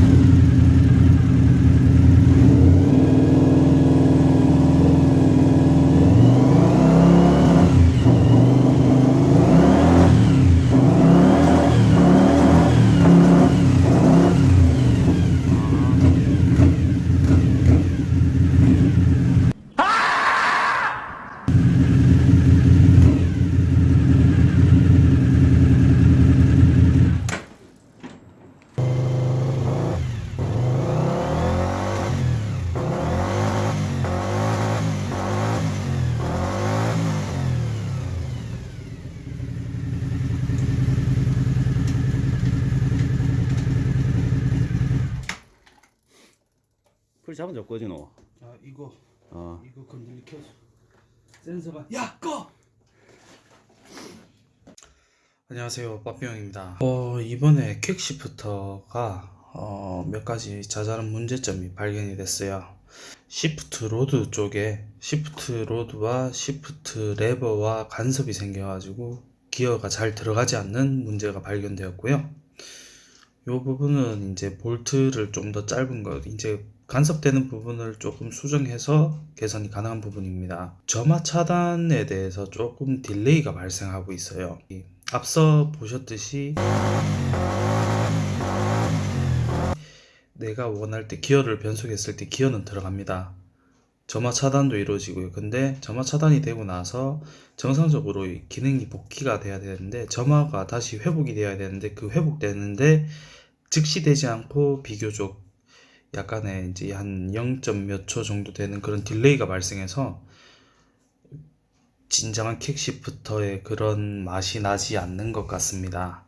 you. 잡아줘 꺼지노 자 이거. 어. 이거 건들리 켜줘 센서가. 야 꺼! 안녕하세요. 빠삐용입니다. 어 이번에 quick shifter가 어, 몇 가지 자잘한 문제점이 발견이 됐어요. shift rod 쪽에 shift rod와 shift lever와 간섭이 생겨가지고 기어가 잘 들어가지 않는 문제가 발견되었고요. 이 부분은 이제 볼트를 좀 더 짧은 것 이제 간섭되는 부분을 조금 수정해서 개선이 가능한 부분입니다. 점화 차단에 대해서 조금 delay가 발생하고 있어요. 이 앞서 보셨듯이 내가 원할 때 기어를 변속했을 때 기어는 들어갑니다. 점화 차단도 이루어지고요. 근데 점화 차단이 되고 나서 정상적으로 이 기능이 복귀가 돼야 되는데 점화가 다시 회복이 돼야 되는데 그 회복되는데 즉시 되지 않고 비교적 약간의 이제 한 0. 몇 초 정도 되는 그런 delay가 발생해서 진정한 quick shifter의 그런 맛이 나지 않는 것 같습니다.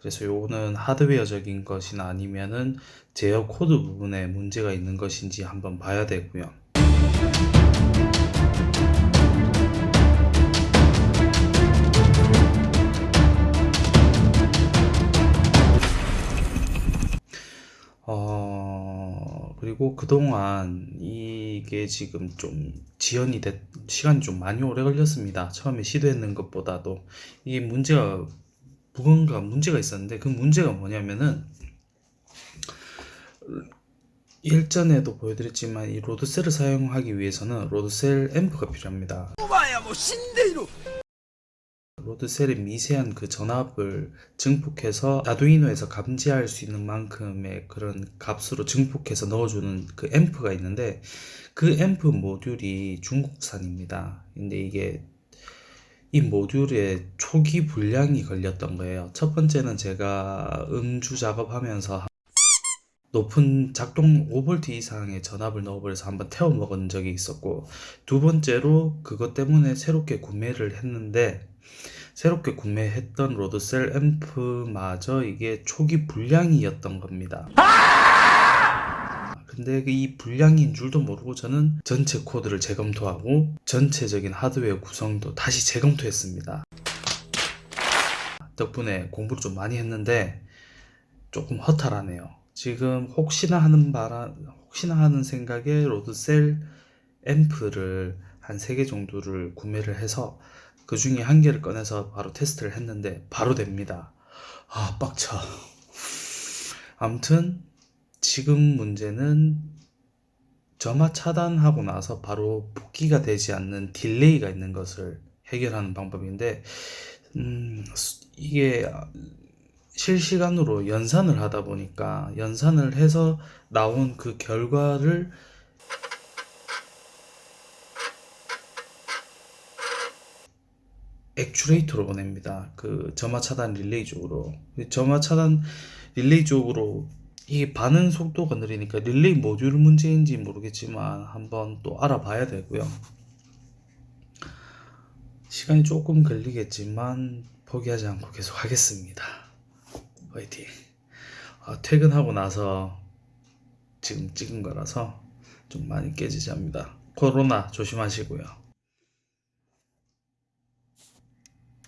그래서 요거는 하드웨어적인 것이나 아니면은 제어 코드 부분에 문제가 있는 것인지 한번 봐야 되고요. 그리고 그동안 이게 지금 좀 지연이 됐, 시간이 좀 많이 오래 걸렸습니다. 처음에 시도했는 것보다도. 이게 문제가, 무언가 문제가 있었는데 그 문제가 뭐냐면은, 일전에도 보여드렸지만 이 load cell을 사용하기 위해서는 load cell 앰프가 필요합니다. load cell의 미세한 그 전압을 증폭해서 아두이노에서 감지할 수 있는 만큼의 그런 값으로 증폭해서 넣어주는 그 앰프가 있는데 그 앰프 모듈이 중국산입니다. 근데 이게 이 모듈에 초기 불량이 걸렸던 거예요. 첫 번째는 제가 음주 작업하면서 높은 작동 5V 이상의 전압을 넣어버려서 한번 태워 먹은 적이 있었고 두 번째로 그것 때문에 새롭게 구매를 했는데 새롭게 구매했던 로드셀 앰프마저 이게 초기 불량이었던 겁니다. 근데 그이 불량인 줄도 모르고 저는 전체 코드를 재검토하고 전체적인 하드웨어 구성도 다시 재검토했습니다. 덕분에 공부를 좀 많이 했는데 조금 허탈하네요. 지금 혹시나 하는 바람, 혹시나 하는 생각에 로드셀 앰프를 한 3개 정도를 구매를 해서 그 중에 한 개를 꺼내서 바로 테스트를 했는데 바로 됩니다. 아, 빡쳐. 아무튼 지금 문제는 점화 차단하고 나서 바로 복귀가 되지 않는 delay가 있는 것을 해결하는 방법인데 음, 이게 실시간으로 연산을 하다 보니까 연산을 해서 나온 그 결과를 액추레이터로 보냅니다. 그 점화 차단 릴레이 쪽으로. 점화 차단 릴레이 쪽으로 이게 반응 속도가 느리니까 릴레이 모듈 문제인지 모르겠지만 한번 또 알아봐야 되고요. 시간이 조금 걸리겠지만 포기하지 않고 계속 하겠습니다. 화이팅. 아, 퇴근하고 나서 지금 찍은 거라서 좀 많이 깨지지 합니다. 코로나 조심하시고요.